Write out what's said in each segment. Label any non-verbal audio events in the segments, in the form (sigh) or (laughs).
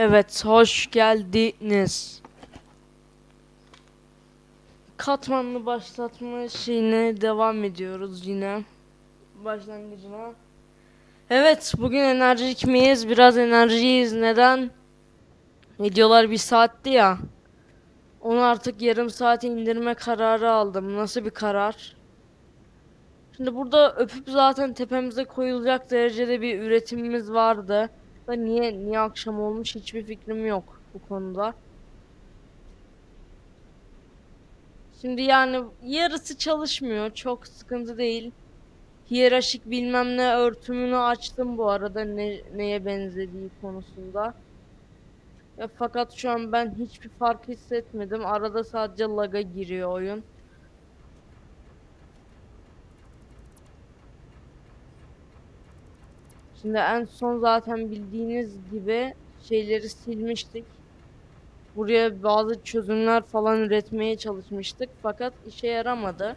Evet, hoş geldiniz. Katmanlı başlatma şeyine devam ediyoruz yine. Başlangıcına. Evet, bugün enerjik miyiz? Biraz enerjiyiz. Neden? Videolar bir saatti ya. Onu artık yarım saate indirme kararı aldım. Nasıl bir karar? Şimdi burada öpüp zaten tepemize koyulacak derecede bir üretimimiz vardı. Da niye niye akşam olmuş hiçbir fikrim yok bu konuda. Şimdi yani yarısı çalışmıyor. Çok sıkıntı değil. Hiyerarşik bilmem ne örtümünü açtım bu arada ne, neye benzediği konusunda. Ya fakat şu an ben hiçbir fark hissetmedim. Arada sadece lag'a giriyor oyun. Şimdi en son zaten bildiğiniz gibi şeyleri silmiştik. Buraya bazı çözümler falan üretmeye çalışmıştık fakat işe yaramadı.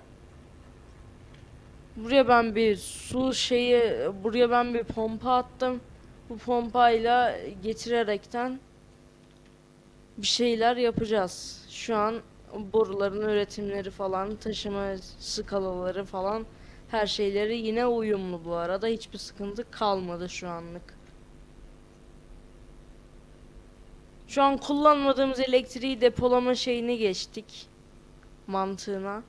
Buraya ben bir su şeyi, buraya ben bir pompa attım. Bu pompayla getirerekten bir şeyler yapacağız. Şu an boruların üretimleri falan, taşıma skalaları falan her şeyleri yine uyumlu bu arada. Hiçbir sıkıntı kalmadı şu anlık. Şu an kullanmadığımız elektriği depolama şeyini geçtik. Mantığına.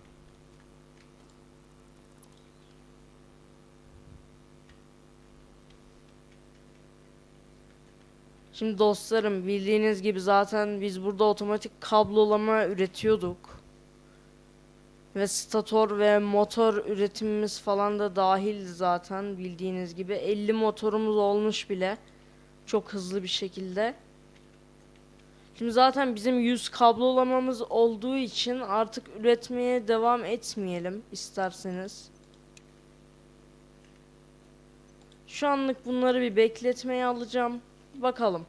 Şimdi dostlarım bildiğiniz gibi zaten biz burada otomatik kablolama üretiyorduk. Ve stator ve motor üretimimiz falan da dahil zaten bildiğiniz gibi 50 motorumuz olmuş bile. Çok hızlı bir şekilde. Şimdi zaten bizim 100 kablolamamız olduğu için artık üretmeye devam etmeyelim isterseniz. Şu anlık bunları bir bekletmeye alacağım. Bakalım.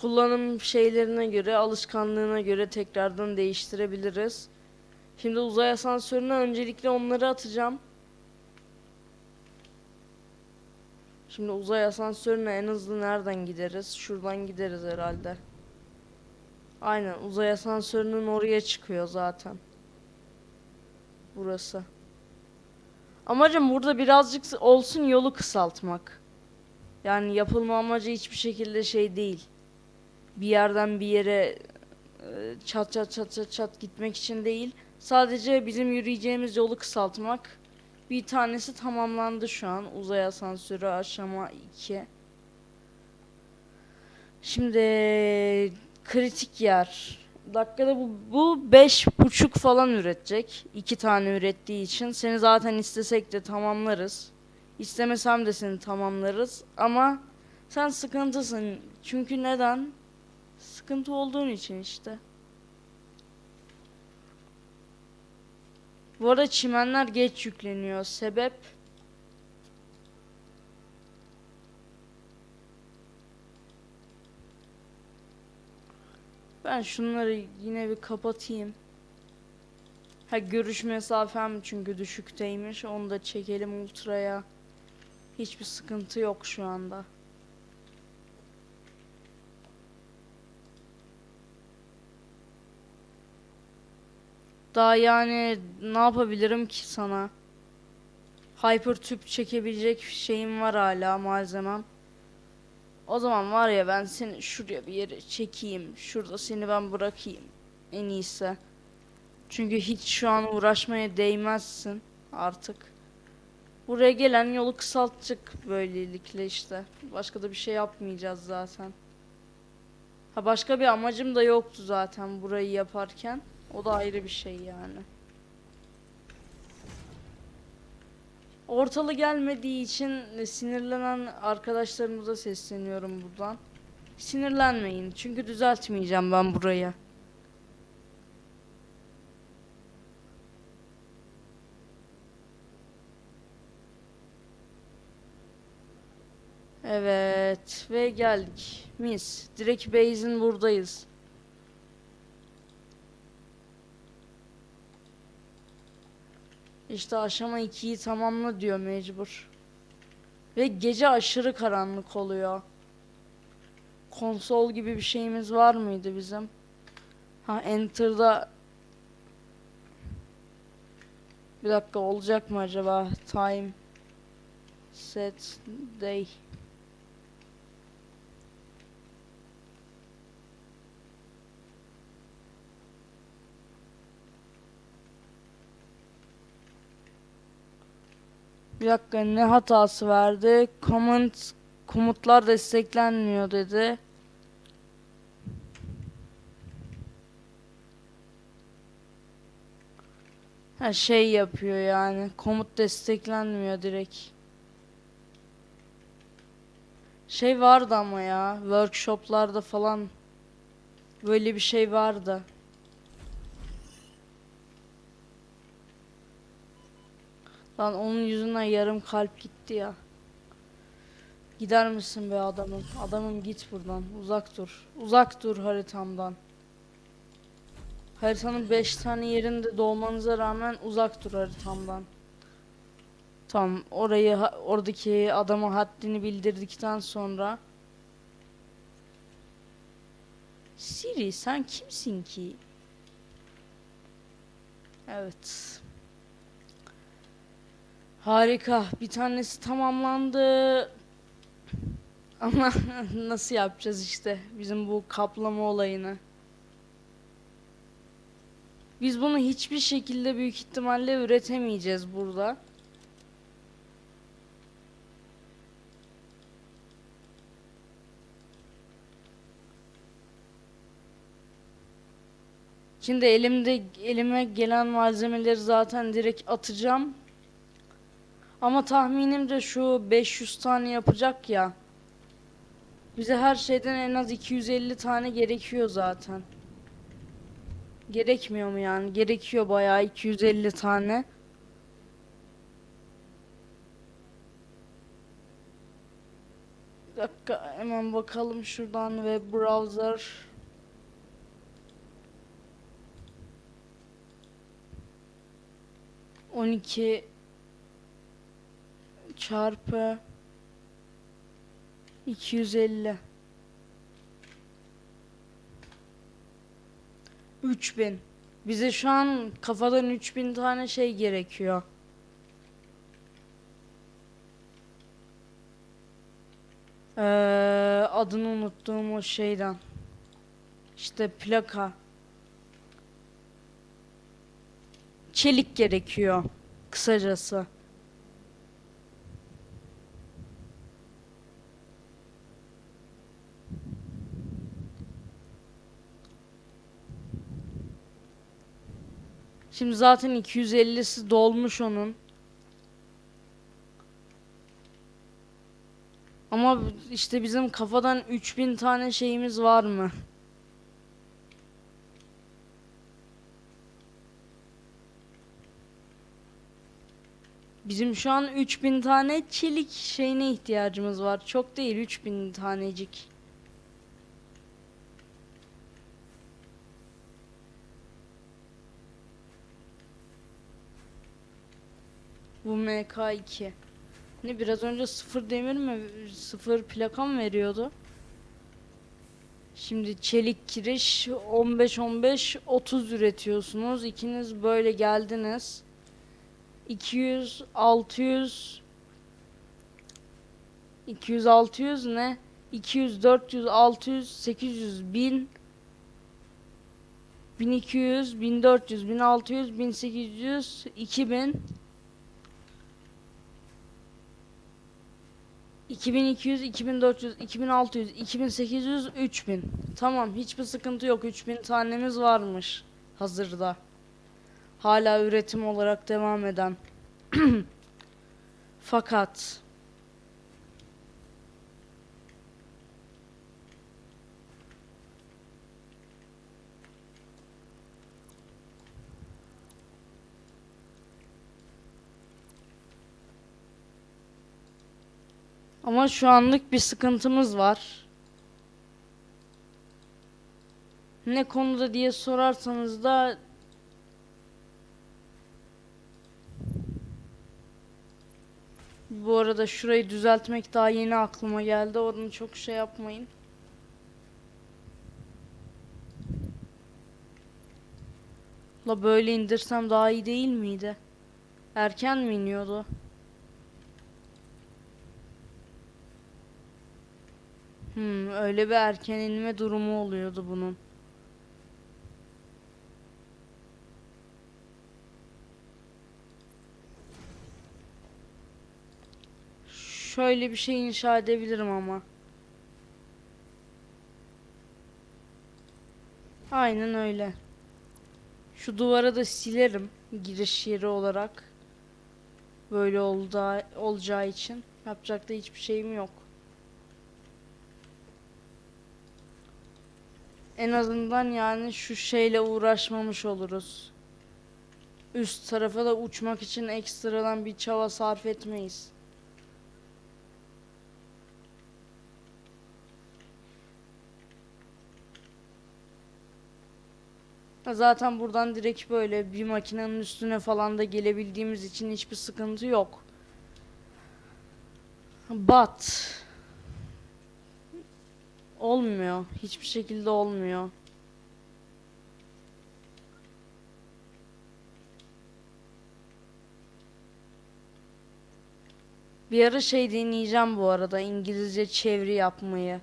Kullanım şeylerine göre, alışkanlığına göre tekrardan değiştirebiliriz. Şimdi uzay asansörüne öncelikle onları atacağım. Şimdi uzay asansörüne en hızlı nereden gideriz? Şuradan gideriz herhalde. Aynen uzay asansörünün oraya çıkıyor zaten. Burası. Amacım burada birazcık olsun yolu kısaltmak. Yani yapılma amacı hiçbir şekilde şey değil. Bir yerden bir yere e, çat çat çat çat çat gitmek için değil. Sadece bizim yürüyeceğimiz yolu kısaltmak. Bir tanesi tamamlandı şu an. Uzay asansörü aşama 2. Şimdi kritik yer. Dakikada bu, bu beş buçuk falan üretecek. iki tane ürettiği için. Seni zaten istesek de tamamlarız. İstemesem de seni tamamlarız. Ama sen sıkıntısın. Çünkü neden? Sıkıntı olduğun için işte. Bu arada çimenler geç yükleniyor. Sebep? Ben şunları yine bir kapatayım. Ha görüş mesafem çünkü düşükteymiş. Onu da çekelim ultraya. Hiçbir sıkıntı yok şu anda. Daha yani ne yapabilirim ki sana? Hyper tüp çekebilecek şeyim var hala malzemem. O zaman var ya ben seni şuraya bir yere çekeyim. Şurada seni ben bırakayım. En iyisi. Çünkü hiç şu an uğraşmaya değmezsin artık. Buraya gelen yolu kısaltacak böylelikle işte. Başka da bir şey yapmayacağız zaten. Ha başka bir amacım da yoktu zaten burayı yaparken. O da ayrı bir şey yani. Ortalı gelmediği için sinirlenen arkadaşlarımıza sesleniyorum buradan. Sinirlenmeyin çünkü düzeltmeyeceğim ben burayı. Evet ve geldik. Mis. Direkt base'in buradayız. İşte aşama 2'yi tamamla diyor mecbur. Ve gece aşırı karanlık oluyor. konsol gibi bir şeyimiz var mıydı bizim? Ha Enter'da bir dakika olacak mı acaba? Time set day Bir dakika ne hatası verdi? Comment komutlar desteklenmiyor dedi. Ha şey yapıyor yani. Komut desteklenmiyor direkt. Şey vardı ama ya. Workshoplarda falan böyle bir şey vardı. Lan onun yüzünden yarım kalp gitti ya. Gider misin be adamım? Adamım git buradan. Uzak dur. Uzak dur haritamdan. Haritanın 5 tane yerinde dolmanıza rağmen uzak dur haritamdan. Tamam, orayı oradaki adama haddini bildirdikten sonra Siri sen kimsin ki? Evet. Harika. Bir tanesi tamamlandı. Ama (laughs) nasıl yapacağız işte bizim bu kaplama olayını. Biz bunu hiçbir şekilde büyük ihtimalle üretemeyeceğiz burada. Şimdi elimde elime gelen malzemeleri zaten direkt atacağım. Ama tahminim de şu 500 tane yapacak ya. Bize her şeyden en az 250 tane gerekiyor zaten. Gerekmiyor mu yani? Gerekiyor bayağı 250 tane. Bir dakika hemen bakalım şuradan web browser. On iki çarpı 250 3000 Bize şu an kafadan 3000 tane şey gerekiyor. Ee, adını unuttuğum o şeyden. İşte plaka. Çelik gerekiyor. Kısacası. Şimdi zaten 250'si dolmuş onun. Ama işte bizim kafadan 3000 tane şeyimiz var mı? Bizim şu an 3000 tane çelik şeyine ihtiyacımız var. Çok değil 3000 tanecik. Bu MK2. Ne biraz önce sıfır demir mi sıfır plaka mı veriyordu? Şimdi çelik kiriş 15 15 30 üretiyorsunuz. İkiniz böyle geldiniz. 200 600 200 600 ne? 200 400 600 800 1000 1200 1400 1600 1800 2000 2200, 2400, 2600, 2800, 3000. Tamam, hiçbir sıkıntı yok. 3000 tanemiz varmış hazırda. Hala üretim olarak devam eden. (clears throat) Fakat Ama şu anlık bir sıkıntımız var. Ne konuda diye sorarsanız da Bu arada şurayı düzeltmek daha yeni aklıma geldi. Onu çok şey yapmayın. La böyle indirsem daha iyi değil miydi? Erken mi iniyordu? Hmm, öyle bir erken inme durumu oluyordu bunun. Şöyle bir şey inşa edebilirim ama. Aynen öyle. Şu duvara da silerim giriş yeri olarak. Böyle olda, olacağı için. Yapacak da hiçbir şeyim yok. En azından yani şu şeyle uğraşmamış oluruz. Üst tarafa da uçmak için ekstradan bir çaba sarf etmeyiz. Zaten buradan direkt böyle bir makinenin üstüne falan da gelebildiğimiz için hiçbir sıkıntı yok. But olmuyor. Hiçbir şekilde olmuyor. Bir ara şey deneyeceğim bu arada İngilizce çeviri yapmayı.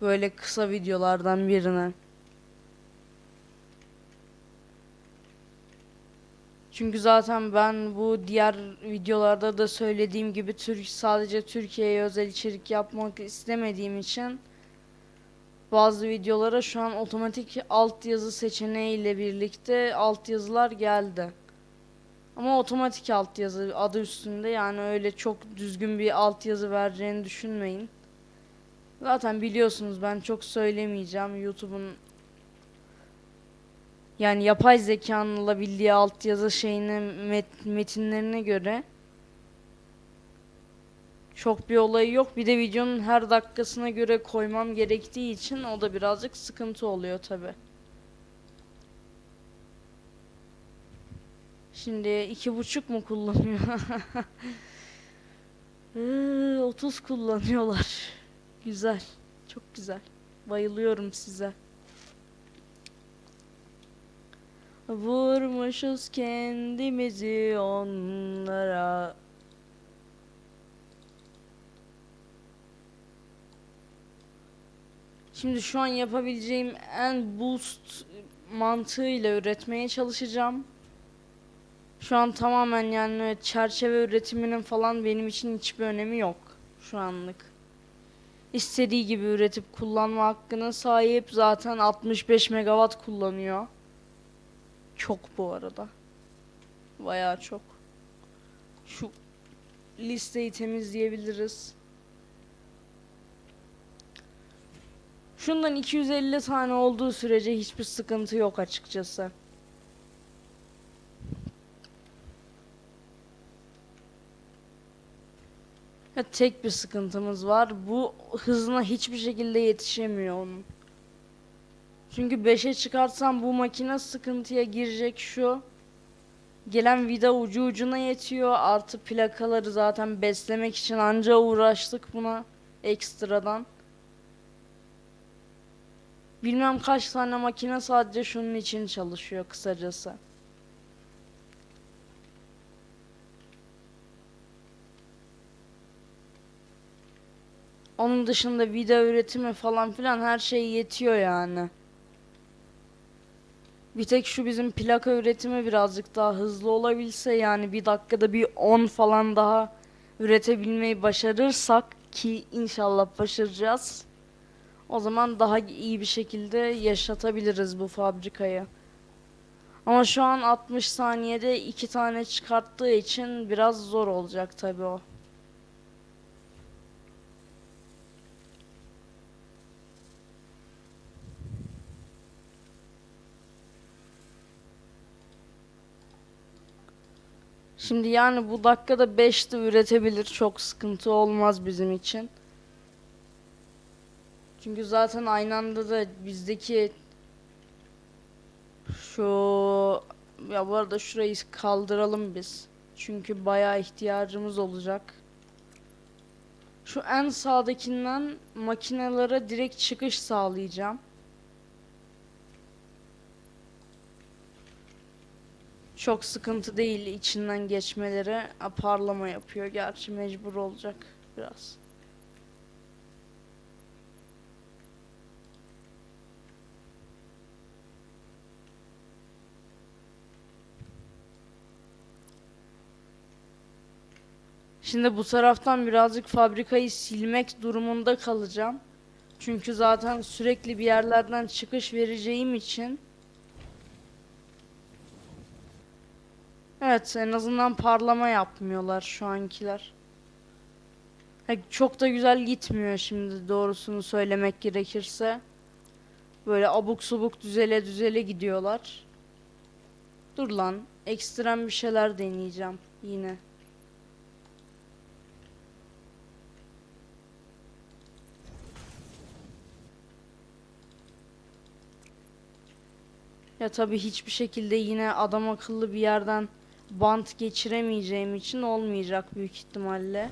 Böyle kısa videolardan birine. Çünkü zaten ben bu diğer videolarda da söylediğim gibi Türk sadece Türkiye'ye özel içerik yapmak istemediğim için bazı videolara şu an otomatik altyazı seçeneğiyle birlikte altyazılar geldi. Ama otomatik altyazı adı üstünde yani öyle çok düzgün bir altyazı vereceğini düşünmeyin. Zaten biliyorsunuz ben çok söylemeyeceğim YouTube'un yani yapay zekanın alabildiği altyazı şeyine met- metinlerine göre çok bir olayı yok. Bir de videonun her dakikasına göre koymam gerektiği için o da birazcık sıkıntı oluyor tabi. Şimdi iki buçuk mu kullanıyor? (laughs) Ee, 30 kullanıyorlar. Güzel. Çok güzel. Bayılıyorum size. Vurmuşuz kendimizi onlara. Şimdi şu an yapabileceğim en boost mantığıyla üretmeye çalışacağım. Şu an tamamen yani çerçeve üretiminin falan benim için hiçbir önemi yok şu anlık. İstediği gibi üretip kullanma hakkına sahip zaten 65 megawatt kullanıyor. Çok bu arada. Bayağı çok. Şu listeyi temizleyebiliriz. Şundan 250 tane olduğu sürece hiçbir sıkıntı yok açıkçası. Ya tek bir sıkıntımız var. Bu hızına hiçbir şekilde yetişemiyor onun. Çünkü 5'e çıkartsam bu makine sıkıntıya girecek şu. Gelen vida ucu ucuna yetiyor. Artı plakaları zaten beslemek için anca uğraştık buna ekstradan. Bilmem kaç tane makine sadece şunun için çalışıyor kısacası. Onun dışında video üretimi falan filan her şey yetiyor yani. Bir tek şu bizim plaka üretimi birazcık daha hızlı olabilse yani bir dakikada bir 10 falan daha üretebilmeyi başarırsak ki inşallah başaracağız. O zaman daha iyi bir şekilde yaşatabiliriz bu fabrikayı. Ama şu an 60 saniyede iki tane çıkarttığı için biraz zor olacak tabii o. Şimdi yani bu dakikada 5 de üretebilir. Çok sıkıntı olmaz bizim için. Çünkü zaten aynı anda da bizdeki şu ya bu arada şurayı kaldıralım biz. Çünkü bayağı ihtiyacımız olacak. Şu en sağdakinden makinelere direkt çıkış sağlayacağım. Çok sıkıntı değil içinden geçmeleri. Ha, parlama yapıyor. Gerçi mecbur olacak biraz. Şimdi bu taraftan birazcık fabrikayı silmek durumunda kalacağım. Çünkü zaten sürekli bir yerlerden çıkış vereceğim için Evet, en azından parlama yapmıyorlar şu ankiler. Ha, çok da güzel gitmiyor şimdi doğrusunu söylemek gerekirse. Böyle abuk subuk düzele düzele gidiyorlar. Dur lan, ekstrem bir şeyler deneyeceğim yine. Ya tabii hiçbir şekilde yine adam akıllı bir yerden bant geçiremeyeceğim için olmayacak büyük ihtimalle.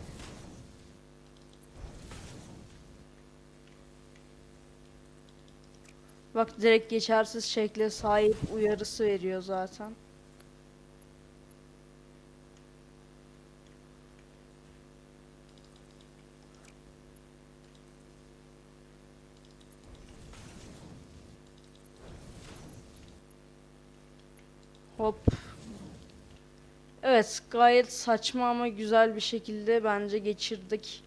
Bak direkt geçersiz şekle sahip uyarısı veriyor zaten. Hop. Evet, gayet saçma ama güzel bir şekilde bence geçirdik.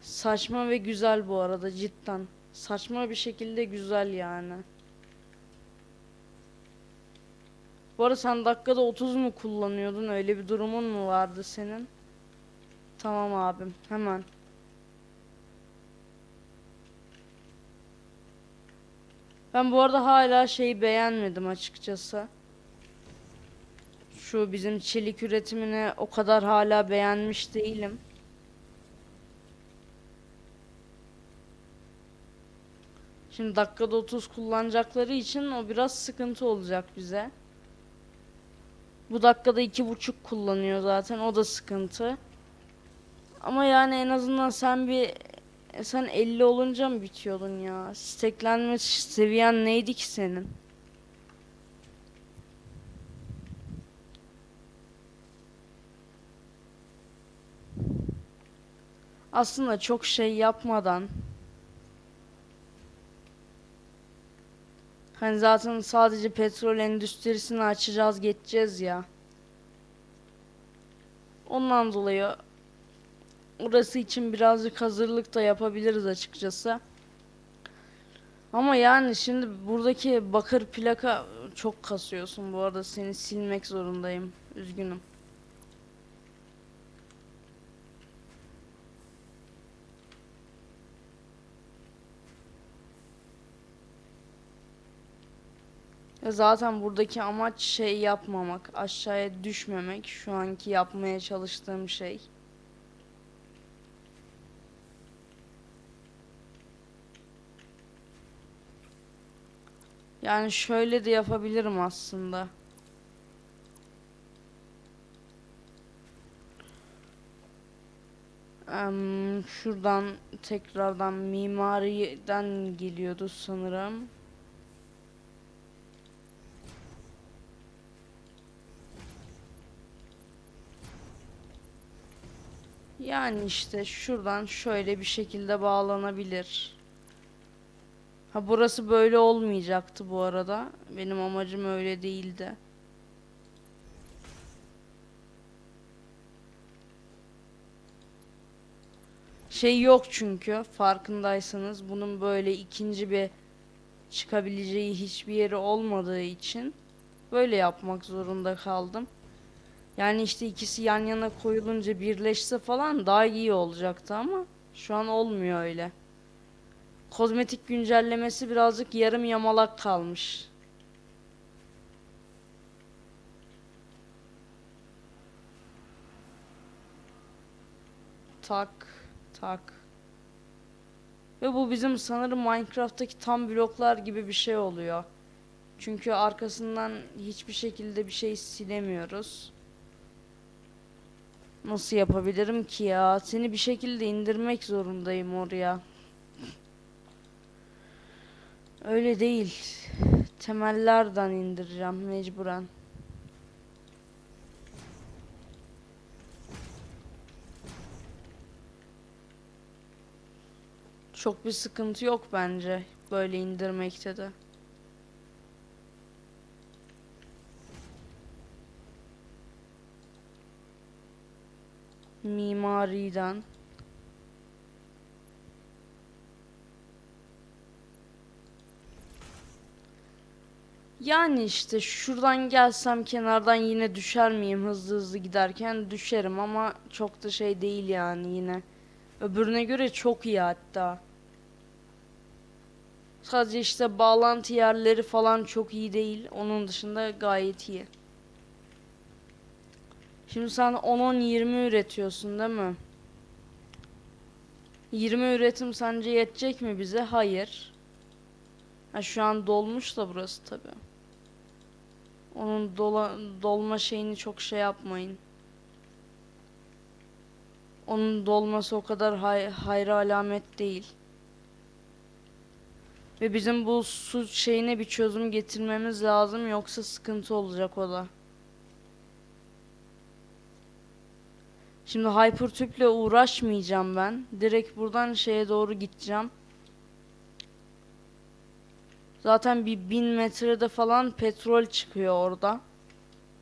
Saçma ve güzel bu arada cidden. Saçma bir şekilde güzel yani. Bu arada sen dakikada 30 mu kullanıyordun? Öyle bir durumun mu vardı senin? Tamam abim, hemen. Ben bu arada hala şeyi beğenmedim açıkçası. Şu bizim çelik üretimini o kadar hala beğenmiş değilim. Şimdi dakikada 30 kullanacakları için o biraz sıkıntı olacak bize. Bu dakikada iki buçuk kullanıyor zaten o da sıkıntı. Ama yani en azından sen bir sen 50 olunca mı bitiyordun ya? Steklenme seviyen neydi ki senin? Aslında çok şey yapmadan Hani zaten sadece petrol endüstrisini açacağız geçeceğiz ya. Ondan dolayı orası için birazcık hazırlık da yapabiliriz açıkçası. Ama yani şimdi buradaki bakır plaka çok kasıyorsun bu arada seni silmek zorundayım. Üzgünüm. Zaten buradaki amaç şey yapmamak, aşağıya düşmemek şu anki yapmaya çalıştığım şey. Yani şöyle de yapabilirim aslında. Em, şuradan tekrardan mimariden geliyordu sanırım. Yani işte şuradan şöyle bir şekilde bağlanabilir. Ha burası böyle olmayacaktı bu arada. Benim amacım öyle değildi. Şey yok çünkü farkındaysanız bunun böyle ikinci bir çıkabileceği hiçbir yeri olmadığı için böyle yapmak zorunda kaldım. Yani işte ikisi yan yana koyulunca birleşse falan daha iyi olacaktı ama şu an olmuyor öyle. Kozmetik güncellemesi birazcık yarım yamalak kalmış. Tak, tak. Ve bu bizim sanırım Minecraft'taki tam bloklar gibi bir şey oluyor. Çünkü arkasından hiçbir şekilde bir şey silemiyoruz. Nasıl yapabilirim ki ya? Seni bir şekilde indirmek zorundayım oraya. Öyle değil. temellerden indireceğim mecburen. Çok bir sıkıntı yok bence böyle indirmekte de. Mimariden. Yani işte şuradan gelsem kenardan yine düşer miyim hızlı hızlı giderken düşerim ama çok da şey değil yani yine. Öbürüne göre çok iyi hatta. Sadece işte bağlantı yerleri falan çok iyi değil. Onun dışında gayet iyi. Şimdi sen 10-10-20 üretiyorsun değil mi? 20 üretim sence yetecek mi bize? Hayır. Ha, şu an dolmuş da burası tabi. Onun dola, dolma şeyini çok şey yapmayın. Onun dolması o kadar hay, hayra alamet değil. Ve bizim bu su şeyine bir çözüm getirmemiz lazım yoksa sıkıntı olacak o da. Şimdi Hypertüp'le uğraşmayacağım ben. Direkt buradan şeye doğru gideceğim. Zaten bir bin metrede falan petrol çıkıyor orada.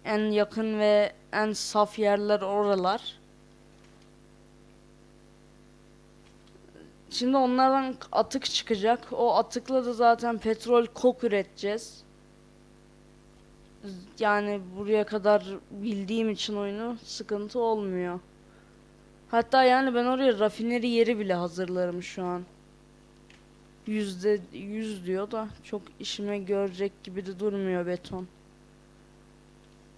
En yakın ve en saf yerler oralar. Şimdi onlardan atık çıkacak. O atıkla da zaten petrol kok üreteceğiz. Yani buraya kadar bildiğim için oyunu sıkıntı olmuyor. Hatta yani ben oraya rafineri yeri bile hazırlarım şu an. Yüzde yüz diyor da çok işime görecek gibi de durmuyor beton.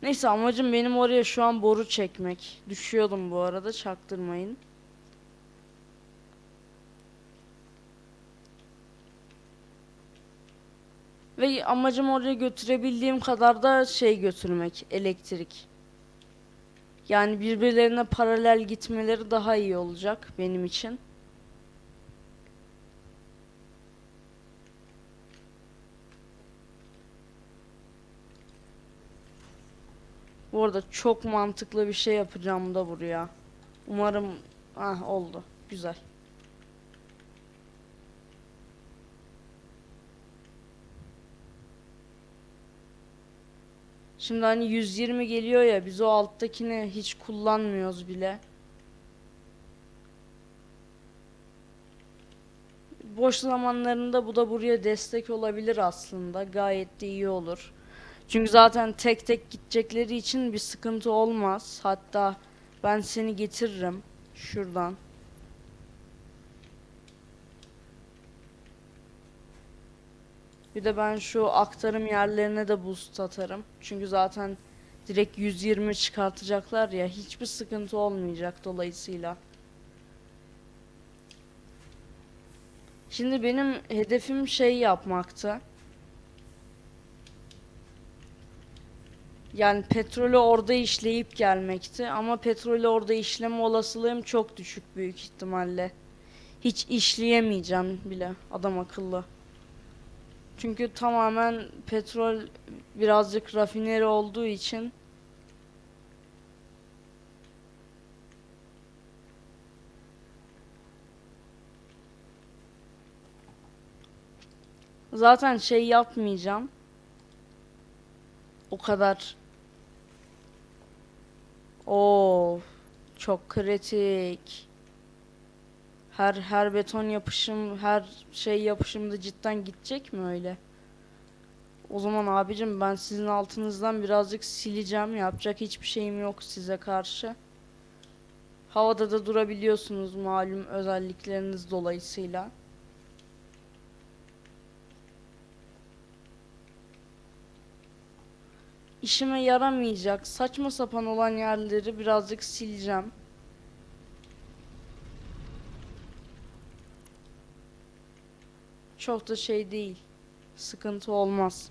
Neyse amacım benim oraya şu an boru çekmek. Düşüyordum bu arada çaktırmayın. Ve amacım oraya götürebildiğim kadar da şey götürmek, elektrik. Yani birbirlerine paralel gitmeleri daha iyi olacak benim için. Bu arada çok mantıklı bir şey yapacağım da buraya. Umarım ah oldu. Güzel. Şimdi hani 120 geliyor ya biz o alttakini hiç kullanmıyoruz bile. Boş zamanlarında bu da buraya destek olabilir aslında. Gayet de iyi olur. Çünkü zaten tek tek gidecekleri için bir sıkıntı olmaz. Hatta ben seni getiririm şuradan. Bir de ben şu aktarım yerlerine de boost atarım. Çünkü zaten direkt 120 çıkartacaklar ya hiçbir sıkıntı olmayacak dolayısıyla. Şimdi benim hedefim şey yapmaktı. Yani petrolü orada işleyip gelmekti ama petrolü orada işleme olasılığım çok düşük büyük ihtimalle. Hiç işleyemeyeceğim bile adam akıllı. Çünkü tamamen petrol birazcık rafineri olduğu için zaten şey yapmayacağım. O kadar. Oo, çok kritik. Her her beton yapışım, her şey yapışımda cidden gidecek mi öyle? O zaman abicim ben sizin altınızdan birazcık sileceğim. Yapacak hiçbir şeyim yok size karşı. Havada da durabiliyorsunuz malum özellikleriniz dolayısıyla. İşime yaramayacak saçma sapan olan yerleri birazcık sileceğim. Çok da şey değil. Sıkıntı olmaz.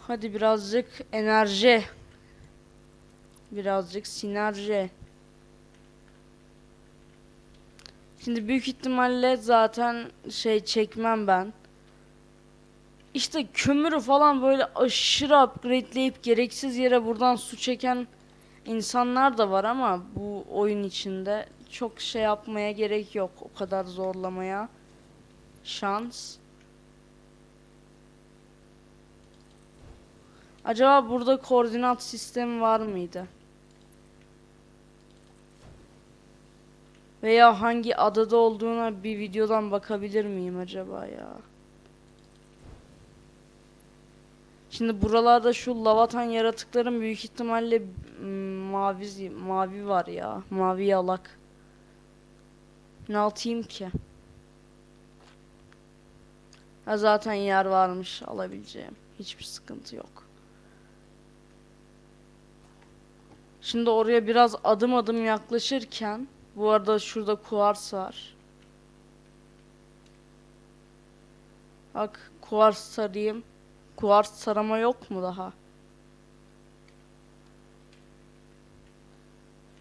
Hadi birazcık enerji. Birazcık sinerji. Şimdi büyük ihtimalle zaten şey çekmem ben. işte kömürü falan böyle aşırı upgradeleyip gereksiz yere buradan su çeken insanlar da var ama bu oyun içinde çok şey yapmaya gerek yok. O kadar zorlamaya. Şans. Acaba burada koordinat sistemi var mıydı? Veya hangi adada olduğuna bir videodan bakabilir miyim acaba ya? Şimdi buralarda şu lavatan yaratıkların büyük ihtimalle mm, mavi mavi var ya. Mavi yalak. Ne atayım ki? Ha zaten yer varmış alabileceğim. Hiçbir sıkıntı yok. Şimdi oraya biraz adım adım yaklaşırken bu arada şurada kuvars var. Bak kuvars sarayım. Kuvars sarama yok mu daha?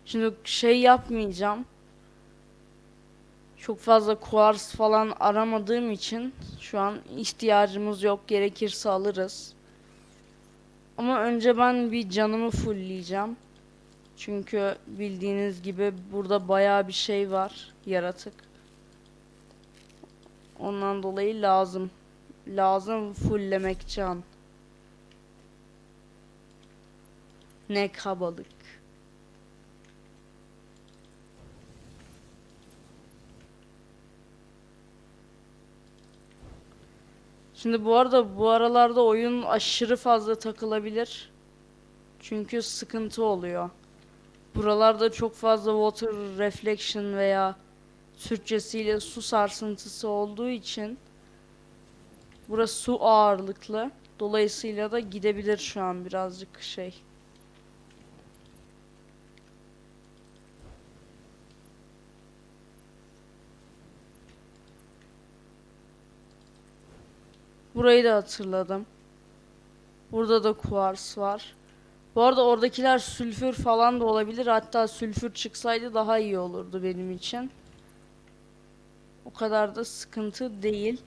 Şimdi şey yapmayacağım. Çok fazla kuvars falan aramadığım için şu an ihtiyacımız yok. Gerekirse alırız. Ama önce ben bir canımı fullleyeceğim. Çünkü bildiğiniz gibi burada bayağı bir şey var. Yaratık. Ondan dolayı lazım. Lazım fulllemek can. Ne kabalık. Şimdi bu arada bu aralarda oyun aşırı fazla takılabilir. Çünkü sıkıntı oluyor. Buralarda çok fazla water reflection veya Türkçesiyle su sarsıntısı olduğu için burası su ağırlıklı. Dolayısıyla da gidebilir şu an birazcık şey. Burayı da hatırladım. Burada da kuvars var. Bu arada oradakiler sülfür falan da olabilir. Hatta sülfür çıksaydı daha iyi olurdu benim için. O kadar da sıkıntı değil.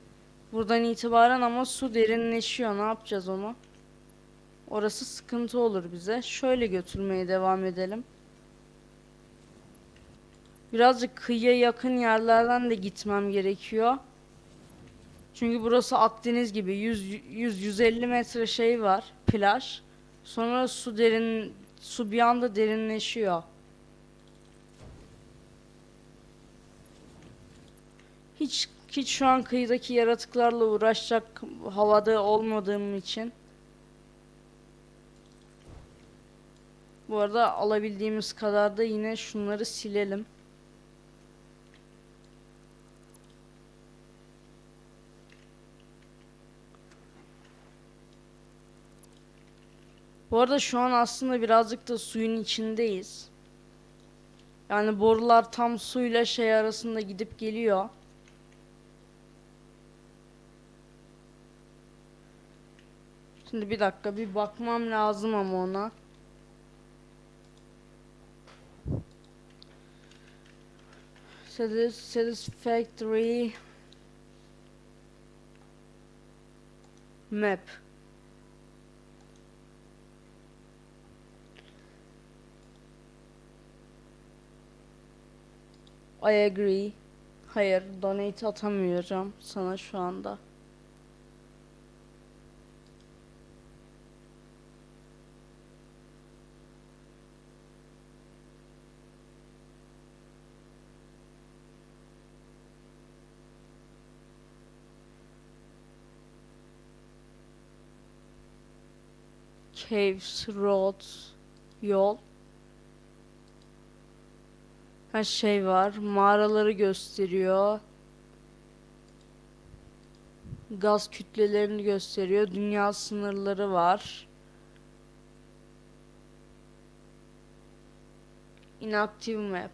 Buradan itibaren ama su derinleşiyor. Ne yapacağız onu? Orası sıkıntı olur bize. Şöyle götürmeye devam edelim. Birazcık kıyıya yakın yerlerden de gitmem gerekiyor. Çünkü burası Akdeniz gibi 100-150 metre şey var plaj. Sonra su derin su bir anda derinleşiyor. Hiç hiç şu an kıyıdaki yaratıklarla uğraşacak havada olmadığım için. Bu arada alabildiğimiz kadar da yine şunları silelim. Bu arada şu an aslında birazcık da suyun içindeyiz. Yani borular tam suyla şey arasında gidip geliyor. Şimdi bir dakika bir bakmam lazım ama ona. Satisfactory map. I agree. Hayır, donate atamıyorum sana şu anda. Caves, roads, yol. Her şey var. Mağaraları gösteriyor. Gaz kütlelerini gösteriyor. Dünya sınırları var. Inactive map.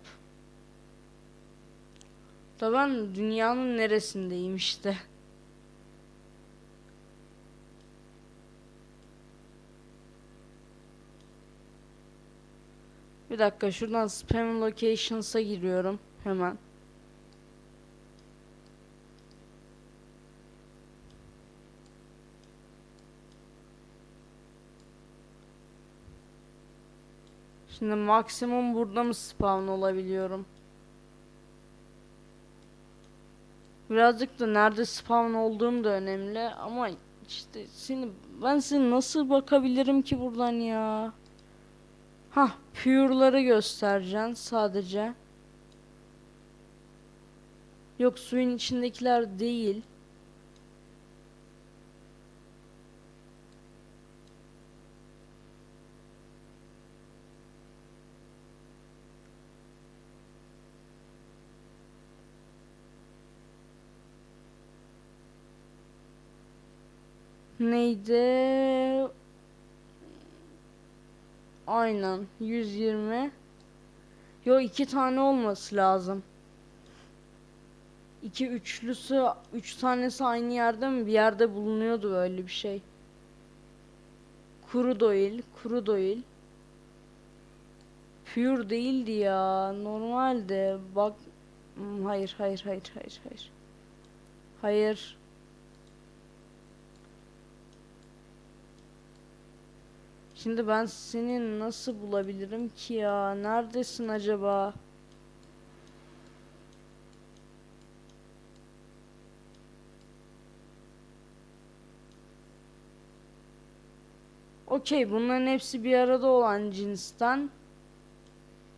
Da ben dünyanın neresindeyim işte. Bir dakika şuradan spam locations'a giriyorum hemen. Şimdi maksimum burada mı spawn olabiliyorum? Birazcık da nerede spawn olduğum da önemli ama işte seni ben size nasıl bakabilirim ki buradan ya? Hah, pure'ları göstereceksin sadece. Yok suyun içindekiler değil. Neydi? Aynen 120. Yo iki tane olması lazım. İki üçlüsü, üç tanesi aynı yerde mi? Bir yerde bulunuyordu öyle bir şey. Kuru doil, kuru doil. Pure değildi ya. Normalde bak Hmm, hayır hayır hayır hayır hayır. Hayır. Şimdi ben seni nasıl bulabilirim ki ya? Neredesin acaba? Okey, bunların hepsi bir arada olan cinsten.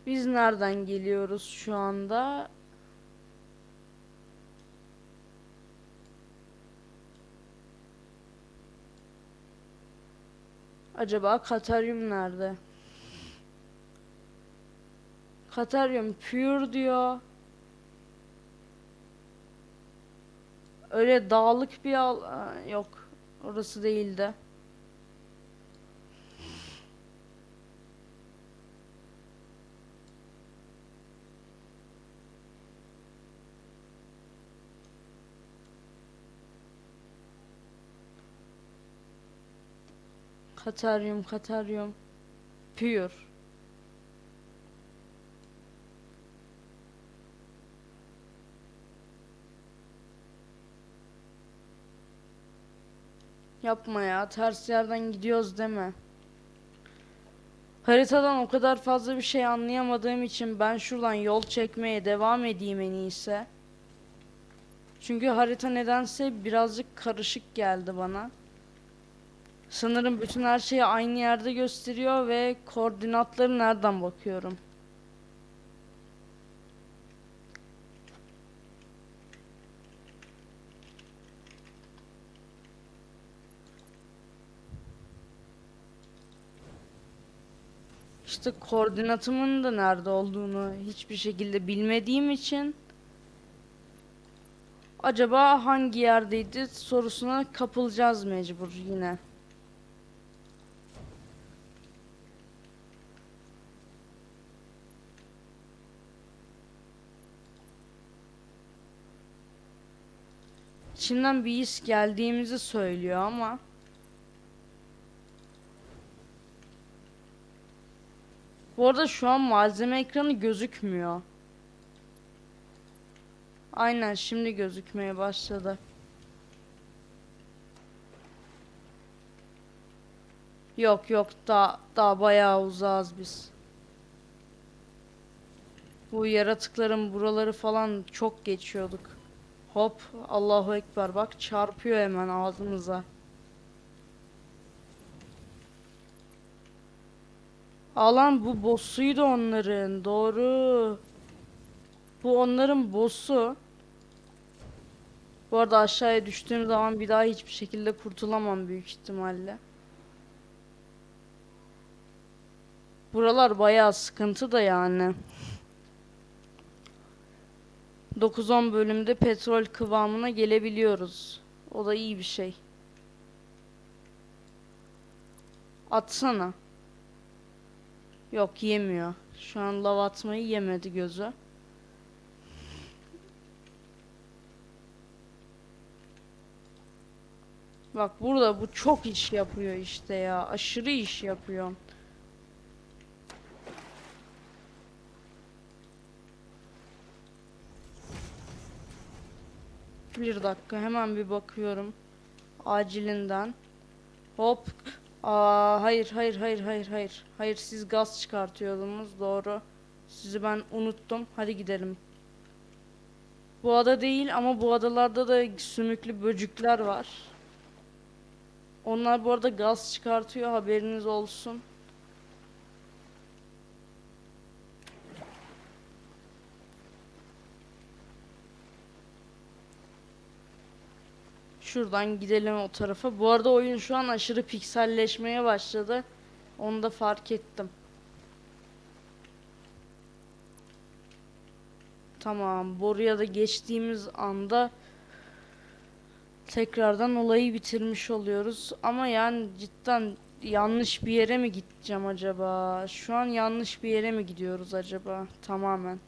Biz nereden geliyoruz şu anda? Acaba Kataryum nerede? Kataryum pure diyor. Öyle dağlık bir al yok. Orası değildi. Kataryum, Kataryum. Pure. Yapma ya, ters yerden gidiyoruz deme. Haritadan o kadar fazla bir şey anlayamadığım için ben şuradan yol çekmeye devam edeyim en iyisi. Çünkü harita nedense birazcık karışık geldi bana. Sanırım bütün her şeyi aynı yerde gösteriyor ve koordinatları nereden bakıyorum? İşte koordinatımın da nerede olduğunu hiçbir şekilde bilmediğim için acaba hangi yerdeydi sorusuna kapılacağız mecbur yine. İçinden bir his geldiğimizi söylüyor ama Bu arada şu an malzeme ekranı gözükmüyor. Aynen şimdi gözükmeye başladı. Yok yok daha daha bayağı uzağız biz. Bu yaratıkların buraları falan çok geçiyorduk. Hop Allahu Ekber bak çarpıyor hemen ağzımıza. Alan bu boss'uydu onların. Doğru. Bu onların boss'u. Bu arada aşağıya düştüğüm zaman bir daha hiçbir şekilde kurtulamam büyük ihtimalle. Buralar bayağı sıkıntı da yani. 9-10 bölümde petrol kıvamına gelebiliyoruz. O da iyi bir şey. Atsana. Yok yemiyor. Şu an lav atmayı yemedi gözü. Bak burada bu çok iş yapıyor işte ya. Aşırı iş yapıyor. Bir dakika hemen bir bakıyorum. Acilinden. Hop. Aa hayır hayır hayır hayır hayır. Hayır siz gaz çıkartıyordunuz doğru. Sizi ben unuttum. Hadi gidelim. Bu ada değil ama bu adalarda da sümüklü böcükler var. Onlar bu arada gaz çıkartıyor haberiniz olsun. Şuradan gidelim o tarafa. Bu arada oyun şu an aşırı pikselleşmeye başladı. Onu da fark ettim. Tamam, boruya da geçtiğimiz anda tekrardan olayı bitirmiş oluyoruz. Ama yani cidden yanlış bir yere mi gideceğim acaba? Şu an yanlış bir yere mi gidiyoruz acaba? Tamamen.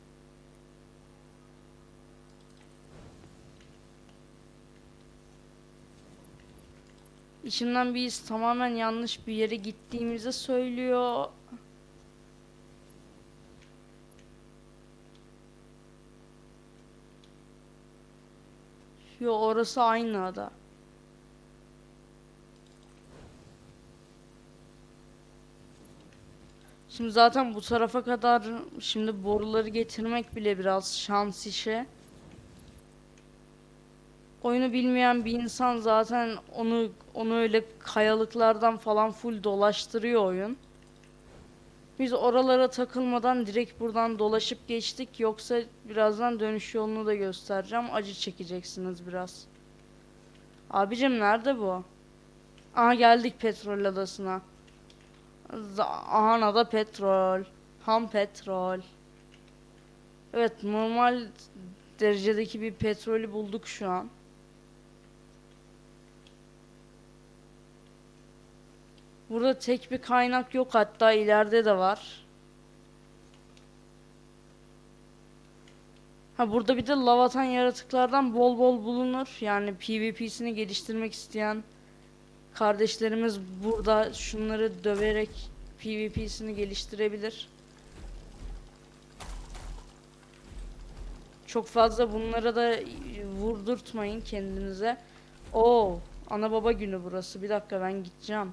İçimden his tamamen yanlış bir yere gittiğimizi söylüyor. Yo orası aynı ada. Şimdi zaten bu tarafa kadar şimdi boruları getirmek bile biraz şans işi. Oyunu bilmeyen bir insan zaten onu onu öyle kayalıklardan falan full dolaştırıyor oyun. Biz oralara takılmadan direkt buradan dolaşıp geçtik. Yoksa birazdan dönüş yolunu da göstereceğim. Acı çekeceksiniz biraz. Abicim nerede bu? Aha geldik petrol adasına. Aha da petrol. Ham petrol. Evet normal derecedeki bir petrolü bulduk şu an. Burada tek bir kaynak yok hatta ileride de var. Ha burada bir de lavatan yaratıklardan bol bol bulunur. Yani PvP'sini geliştirmek isteyen kardeşlerimiz burada şunları döverek PvP'sini geliştirebilir. Çok fazla bunlara da vurdurtmayın kendinize. Oo, ana baba günü burası. Bir dakika ben gideceğim.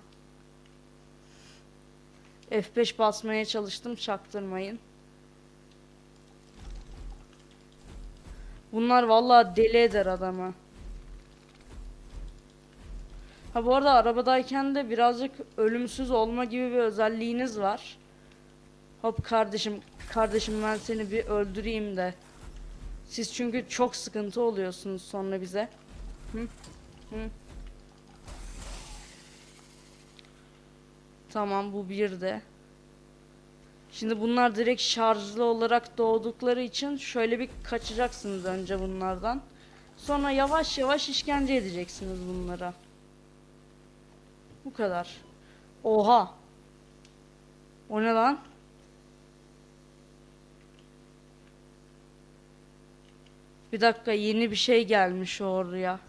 F5 basmaya çalıştım çaktırmayın. Bunlar vallahi deli eder adamı. Ha bu arada arabadayken de birazcık ölümsüz olma gibi bir özelliğiniz var. Hop kardeşim, kardeşim ben seni bir öldüreyim de. Siz çünkü çok sıkıntı oluyorsunuz sonra bize. Hı? Hı? Tamam bu bir de. Şimdi bunlar direkt şarjlı olarak doğdukları için şöyle bir kaçacaksınız önce bunlardan. Sonra yavaş yavaş işkence edeceksiniz bunlara. Bu kadar. Oha. O ne lan? Bir dakika yeni bir şey gelmiş oraya.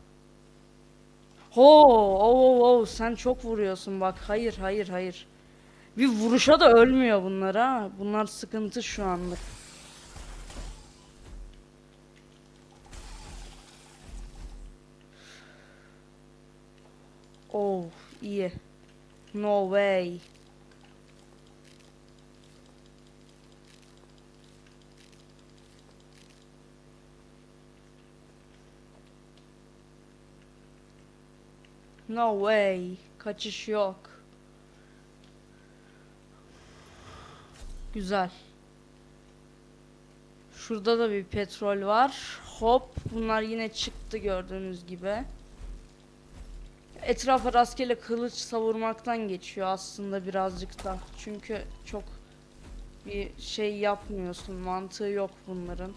Ho, oh, oh, oh, sen çok vuruyorsun bak. Hayır, hayır, hayır. Bir vuruşa da ölmüyor bunlar ha. Bunlar sıkıntı şu anlık. Oh, iyi. No way. No way. Kaçış yok. Güzel. Şurada da bir petrol var. Hop. Bunlar yine çıktı gördüğünüz gibi. Etrafa rastgele kılıç savurmaktan geçiyor aslında birazcık da. Çünkü çok bir şey yapmıyorsun. Mantığı yok bunların.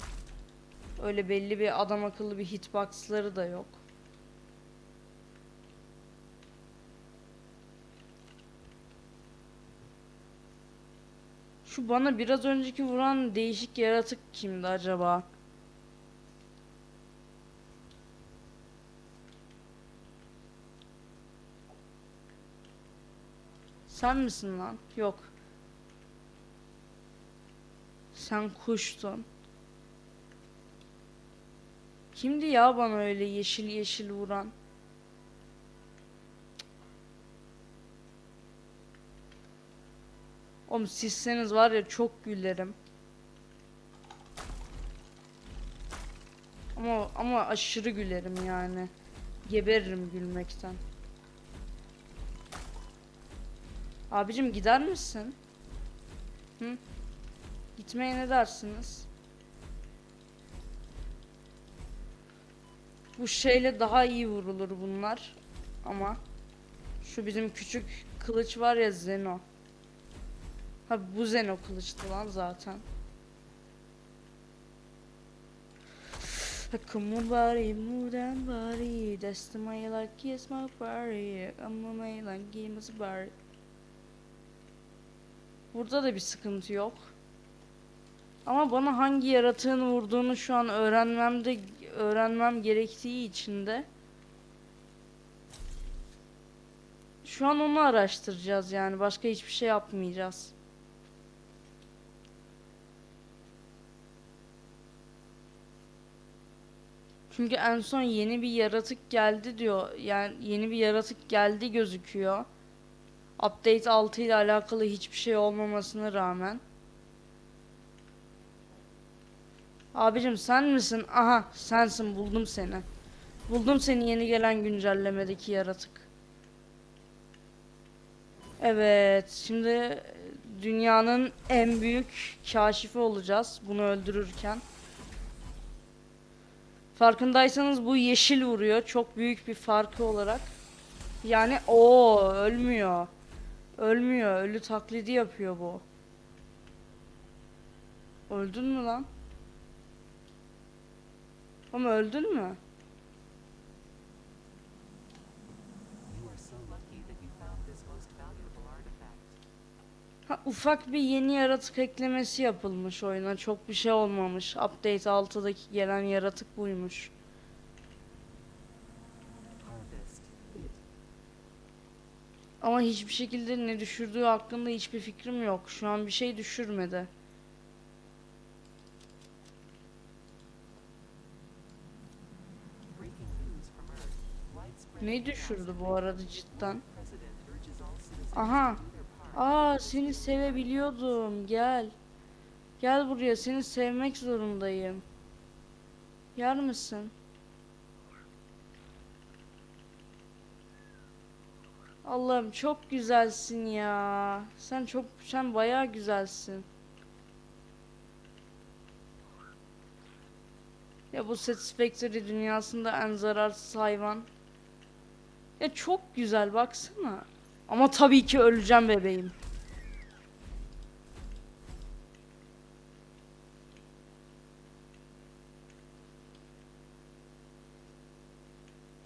Öyle belli bir adam akıllı bir hitboxları da yok. Şu bana biraz önceki vuran değişik yaratık kimdi acaba? Sen misin lan? Yok. Sen kuştun. Kimdi ya bana öyle yeşil yeşil vuran? Oğlum sizseniz var ya çok gülerim. Ama ama aşırı gülerim yani. Geberirim gülmekten. Abicim gider misin? Hı? Gitmeye ne dersiniz? Bu şeyle daha iyi vurulur bunlar. Ama şu bizim küçük kılıç var ya Zeno. Ha bu Zeno kılıçtı lan zaten. Come body, move that body That's the way like kiss my body Come Burada da bir sıkıntı yok. Ama bana hangi yaratığın vurduğunu şu an öğrenmemde öğrenmem gerektiği için de şu an onu araştıracağız yani başka hiçbir şey yapmayacağız. Çünkü en son yeni bir yaratık geldi diyor. Yani yeni bir yaratık geldi gözüküyor. Update 6 ile alakalı hiçbir şey olmamasına rağmen. Abicim sen misin? Aha sensin buldum seni. Buldum seni yeni gelen güncellemedeki yaratık. Evet şimdi dünyanın en büyük kaşifi olacağız bunu öldürürken. Farkındaysanız bu yeşil vuruyor çok büyük bir farkı olarak. Yani o ölmüyor. Ölmüyor. Ölü taklidi yapıyor bu. Öldün mü lan? Ama öldün mü? Ha, ufak bir yeni yaratık eklemesi yapılmış oyuna. Çok bir şey olmamış. Update 6'daki gelen yaratık buymuş. Ama hiçbir şekilde ne düşürdüğü hakkında hiçbir fikrim yok. Şu an bir şey düşürmedi. Ne düşürdü bu arada cidden? Aha. Aa seni sevebiliyordum. Gel. Gel buraya. Seni sevmek zorundayım. Yer misin? Allah'ım çok güzelsin ya. Sen çok sen bayağı güzelsin. Ya bu Satisfactory dünyasında en zararsız hayvan. Ya çok güzel baksana. Ama tabii ki öleceğim bebeğim.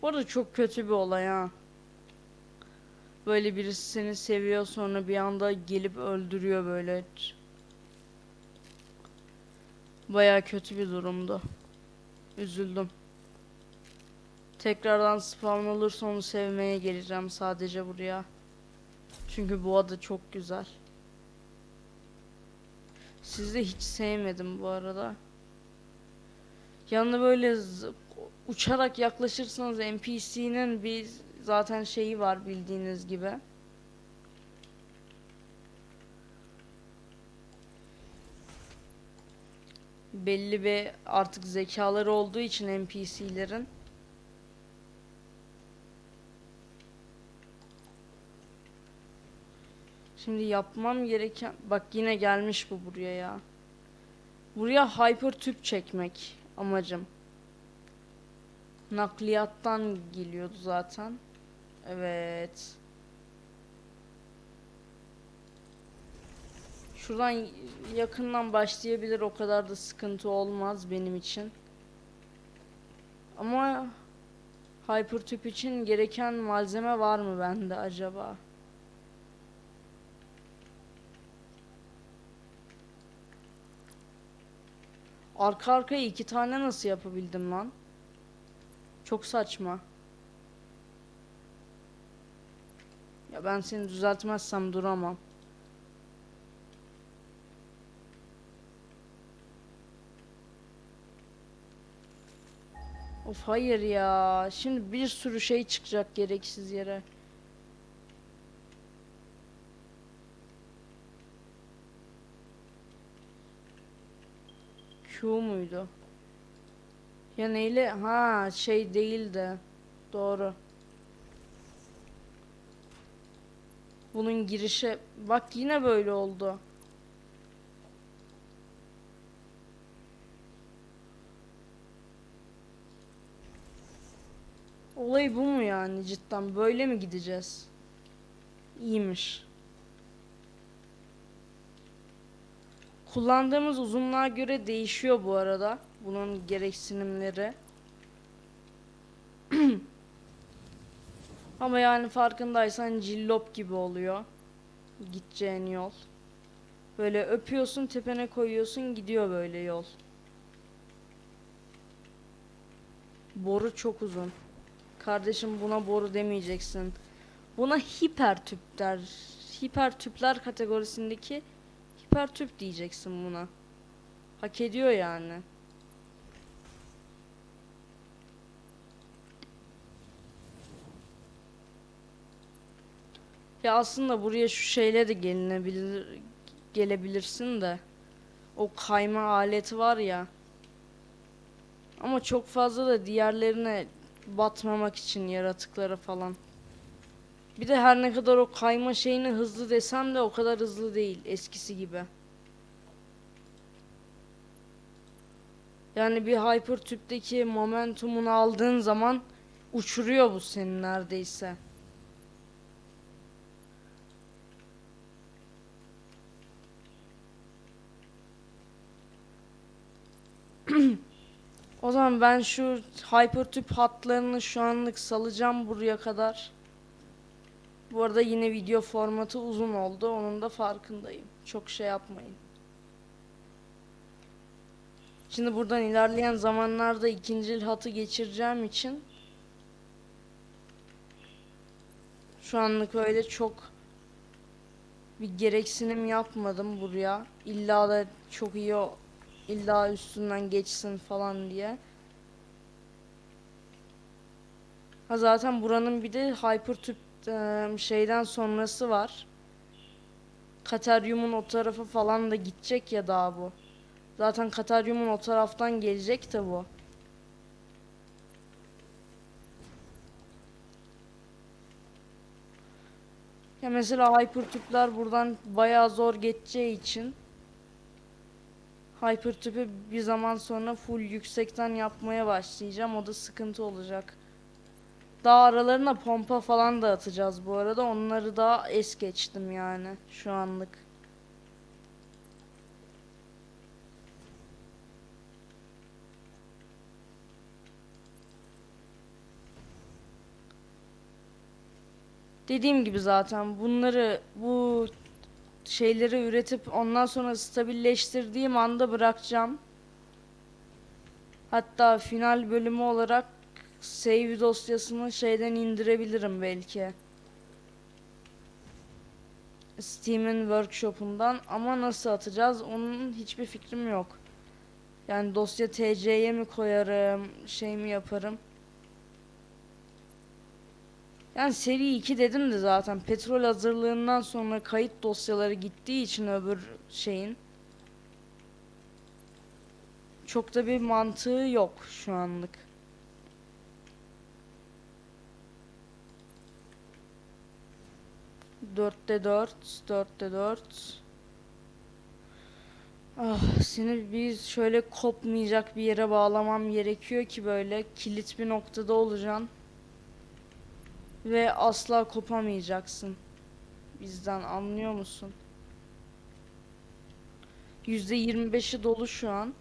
Bu arada çok kötü bir olay ha. Böyle birisi seni seviyor sonra bir anda gelip öldürüyor böyle. Baya kötü bir durumdu. Üzüldüm. Tekrardan spawn olursa onu sevmeye geleceğim sadece buraya. Çünkü bu ada çok güzel. Sizi hiç sevmedim bu arada. Yanına böyle uçarak yaklaşırsanız NPC'nin bir zaten şeyi var bildiğiniz gibi. Belli bir artık zekaları olduğu için NPC'lerin Şimdi yapmam gereken bak yine gelmiş bu buraya ya. Buraya hyper tüp çekmek amacım. Nakliyattan geliyordu zaten. Evet. Şuradan yakından başlayabilir o kadar da sıkıntı olmaz benim için. Ama hyper tüp için gereken malzeme var mı bende acaba? Arka arkaya iki tane nasıl yapabildim lan? Çok saçma. Ya ben seni düzeltmezsem duramam. Of hayır ya. Şimdi bir sürü şey çıkacak gereksiz yere. Q muydu? Ya neyle? Ha şey değil de. Doğru. Bunun girişe bak yine böyle oldu. Olay bu mu yani cidden böyle mi gideceğiz? İyiymiş. Kullandığımız uzunluğa göre değişiyor bu arada. Bunun gereksinimleri. (clears throat) Ama yani farkındaysan cillop gibi oluyor. Gideceğin yol. Böyle öpüyorsun tepene koyuyorsun gidiyor böyle yol. Boru çok uzun. Kardeşim buna boru demeyeceksin. Buna hiper tüp der. Hiper tüpler kategorisindeki hiper tüp diyeceksin buna. Hak ediyor yani. Ya aslında buraya şu şeyle de gelinebilir gelebilirsin de. O kayma aleti var ya. Ama çok fazla da diğerlerine batmamak için yaratıklara falan. Bir de her ne kadar o kayma şeyini hızlı desem de o kadar hızlı değil eskisi gibi. Yani bir hyper tüpteki momentumunu aldığın zaman uçuruyor bu seni neredeyse. (clears throat) O zaman ben şu hypertüp hatlarını şu anlık salacağım buraya kadar. Bu arada yine video formatı uzun oldu. Onun da farkındayım. Çok şey yapmayın. Şimdi buradan ilerleyen zamanlarda ikinci hatı geçireceğim için şu anlık öyle çok bir gereksinim yapmadım buraya. İlla da çok iyi o illa üstünden geçsin falan diye. Ha zaten buranın bir de hypertüp şeyden sonrası var. Kateryumun o tarafı falan da gidecek ya daha bu. Zaten Kateryumun o taraftan gelecek de bu. Ya mesela hypertüpler buradan bayağı zor geçeceği için Hypertüpü bir zaman sonra full yüksekten yapmaya başlayacağım. O da sıkıntı olacak. Daha aralarına pompa falan da atacağız bu arada. Onları da es geçtim yani şu anlık. Dediğim gibi zaten bunları bu şeyleri üretip ondan sonra stabilleştirdiğim anda bırakacağım. Hatta final bölümü olarak save dosyasını şeyden indirebilirim belki. Steam'in workshop'undan ama nasıl atacağız onun hiçbir fikrim yok. Yani dosya TC'ye mi koyarım, şey mi yaparım? Yani seri 2 dedim de zaten petrol hazırlığından sonra kayıt dosyaları gittiği için öbür şeyin çok da bir mantığı yok şu anlık. Dörtte dört, dörtte dört. Ah, seni bir şöyle kopmayacak bir yere bağlamam gerekiyor ki böyle kilit bir noktada olacaksın ve asla kopamayacaksın bizden anlıyor musun? %25'i dolu şu an.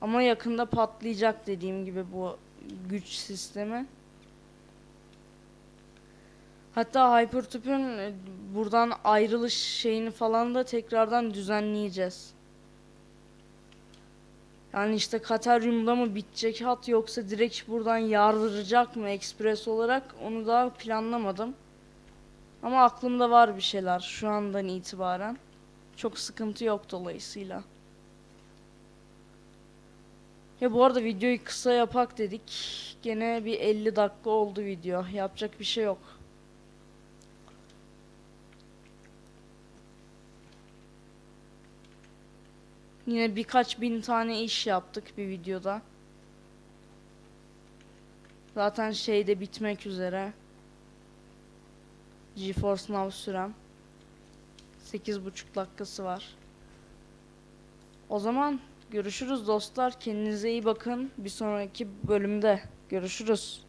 Ama yakında patlayacak dediğim gibi bu güç sistemi. Hatta Hypertüp'ün e, buradan ayrılış şeyini falan da tekrardan düzenleyeceğiz. Yani işte Kateryum'da mı bitecek hat yoksa direkt buradan yardıracak mı ekspres olarak onu daha planlamadım. Ama aklımda var bir şeyler şu andan itibaren. Çok sıkıntı yok dolayısıyla. Ya bu arada videoyu kısa yapak dedik. Gene bir 50 dakika oldu video. Yapacak bir şey yok. Yine birkaç bin tane iş yaptık bir videoda. Zaten şey de bitmek üzere. GeForce Now sürem. 8,5 dakikası var. O zaman görüşürüz dostlar. Kendinize iyi bakın. Bir sonraki bölümde görüşürüz.